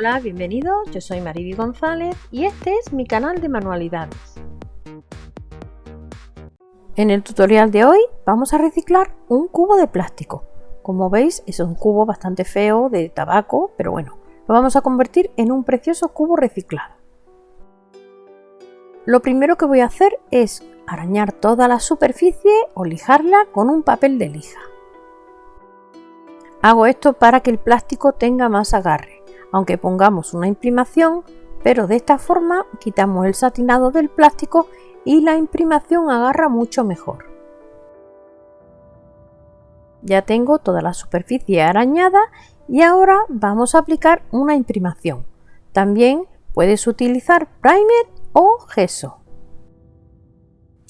Hola, bienvenidos, yo soy Mariby González y este es mi canal de manualidades. En el tutorial de hoy vamos a reciclar un cubo de plástico. Como veis es un cubo bastante feo de tabaco, pero bueno, lo vamos a convertir en un precioso cubo reciclado. Lo primero que voy a hacer es arañar toda la superficie o lijarla con un papel de lija. Hago esto para que el plástico tenga más agarre, aunque pongamos una imprimación, pero de esta forma quitamos el satinado del plástico y la imprimación agarra mucho mejor. Ya tengo toda la superficie arañada y ahora vamos a aplicar una imprimación. También puedes utilizar primer o gesso.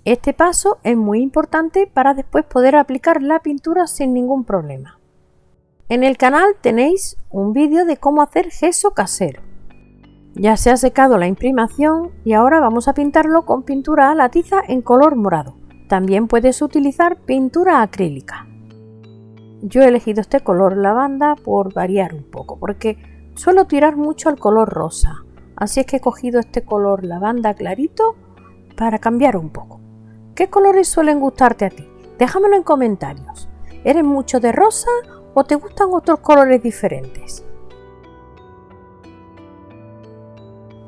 Este paso es muy importante para después poder aplicar la pintura sin ningún problema. En el canal tenéis un vídeo de cómo hacer gesso casero. Ya se ha secado la imprimación y ahora vamos a pintarlo con pintura a la tiza en color morado. También puedes utilizar pintura acrílica. Yo he elegido este color lavanda por variar un poco, porque suelo tirar mucho al color rosa. Así es que he cogido este color lavanda clarito para cambiar un poco. ¿Qué colores suelen gustarte a ti? Déjamelo en comentarios. ¿Eres mucho de rosa o te gustan otros colores diferentes?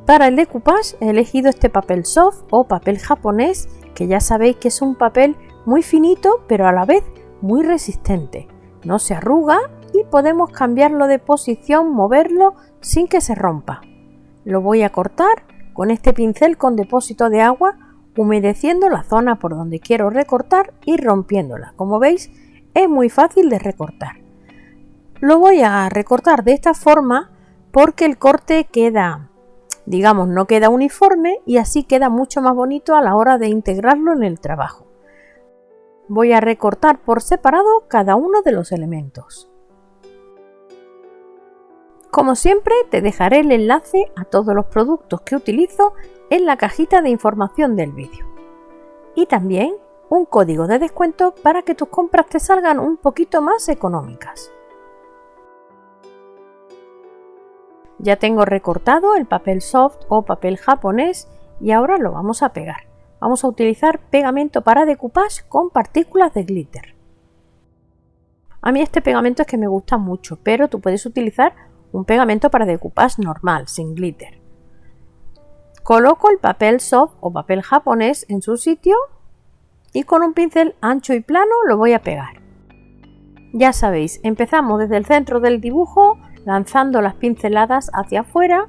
Para el decoupage he elegido este papel soft o papel japonés que ya sabéis que es un papel muy finito pero a la vez muy resistente. No se arruga y podemos cambiarlo de posición, moverlo sin que se rompa. Lo voy a cortar con este pincel con depósito de agua, humedeciendo la zona por donde quiero recortar y rompiéndola. Como veis, es muy fácil de recortar. Lo voy a recortar de esta forma porque el corte queda, digamos, no queda uniforme y así queda mucho más bonito a la hora de integrarlo en el trabajo. Voy a recortar por separado cada uno de los elementos. Como siempre te dejaré el enlace a todos los productos que utilizo en la cajita de información del vídeo. Y también un código de descuento para que tus compras te salgan un poquito más económicas. Ya tengo recortado el papel soft o papel japonés y ahora lo vamos a pegar. Vamos a utilizar pegamento para decoupage con partículas de glitter. A mí este pegamento es que me gusta mucho, pero tú puedes utilizar un pegamento para decoupage normal, sin glitter. Coloco el papel soft o papel japonés en su sitio y con un pincel ancho y plano lo voy a pegar. Ya sabéis, empezamos desde el centro del dibujo lanzando las pinceladas hacia afuera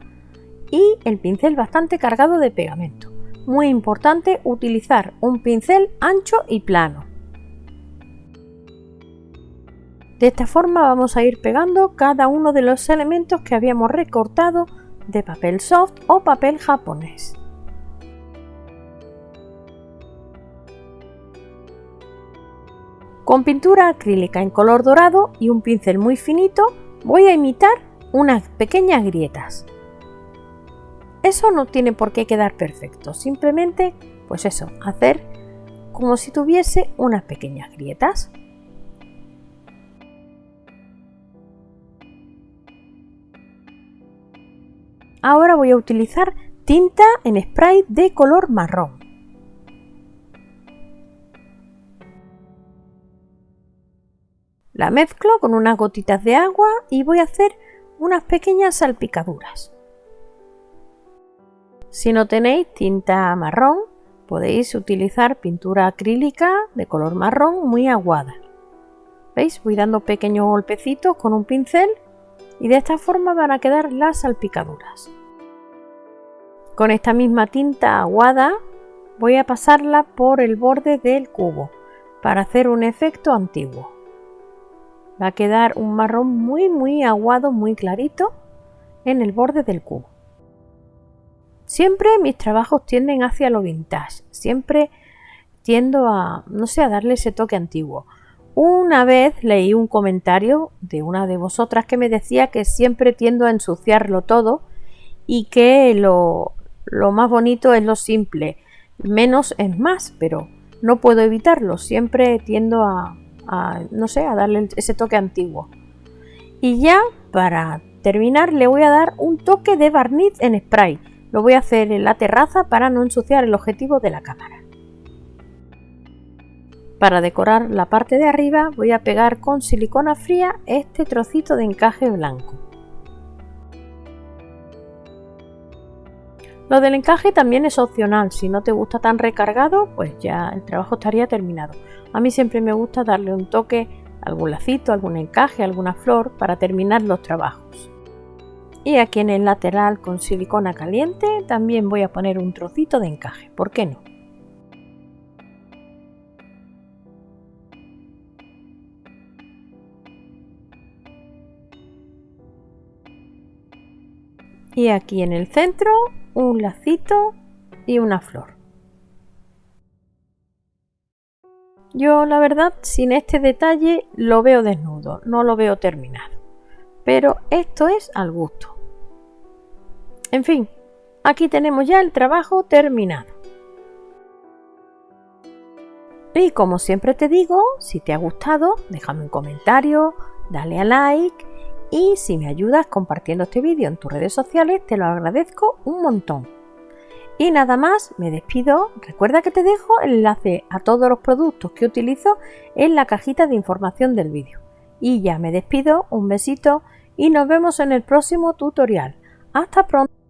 y el pincel bastante cargado de pegamento. Muy importante utilizar un pincel ancho y plano. De esta forma vamos a ir pegando cada uno de los elementos que habíamos recortado de papel soft o papel japonés. Con pintura acrílica en color dorado y un pincel muy finito voy a imitar unas pequeñas grietas. Eso no tiene por qué quedar perfecto, simplemente pues eso, hacer como si tuviese unas pequeñas grietas. Ahora voy a utilizar tinta en spray de color marrón. La mezclo con unas gotitas de agua y voy a hacer unas pequeñas salpicaduras. Si no tenéis tinta marrón, podéis utilizar pintura acrílica de color marrón muy aguada. ¿Veis? Voy dando pequeños golpecitos con un pincel y de esta forma van a quedar las salpicaduras. Con esta misma tinta aguada voy a pasarla por el borde del cubo para hacer un efecto antiguo. Va a quedar un marrón muy muy aguado, muy clarito en el borde del cubo. Siempre mis trabajos tienden hacia lo vintage, siempre tiendo a, no sé, a darle ese toque antiguo. Una vez leí un comentario de una de vosotras que me decía que siempre tiendo a ensuciarlo todo y que lo, más bonito es lo simple, menos es más, pero no puedo evitarlo, siempre tiendo a, no sé, a darle ese toque antiguo. Y ya para terminar le voy a dar un toque de barniz en spray. Lo voy a hacer en la terraza para no ensuciar el objetivo de la cámara. Para decorar la parte de arriba voy a pegar con silicona fría este trocito de encaje blanco. Lo del encaje también es opcional, si no te gusta tan recargado, pues ya el trabajo estaría terminado. A mí siempre me gusta darle un toque, algún lacito, algún encaje, alguna flor para terminar los trabajos. Y aquí en el lateral con silicona caliente también voy a poner un trocito de encaje, ¿por qué no? Y aquí en el centro un lacito y una flor. Yo la verdad sin este detalle lo veo desnudo, no lo veo terminado. Pero esto es al gusto. En fin, aquí tenemos ya el trabajo terminado. Y como siempre te digo, si te ha gustado, déjame un comentario, dale a like y si me ayudas compartiendo este vídeo en tus redes sociales te lo agradezco un montón. Y nada más, me despido. Recuerda que te dejo el enlace a todos los productos que utilizo en la cajita de información del vídeo. Y ya me despido, un besito y nos vemos en el próximo tutorial. Hasta pronto.